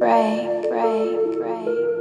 break, break, break.